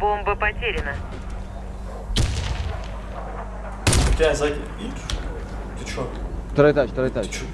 Бомба потеряна. Ты тебя сзади. Видишь? Ты чё? Второй этаж, второй этаж. Ты чё?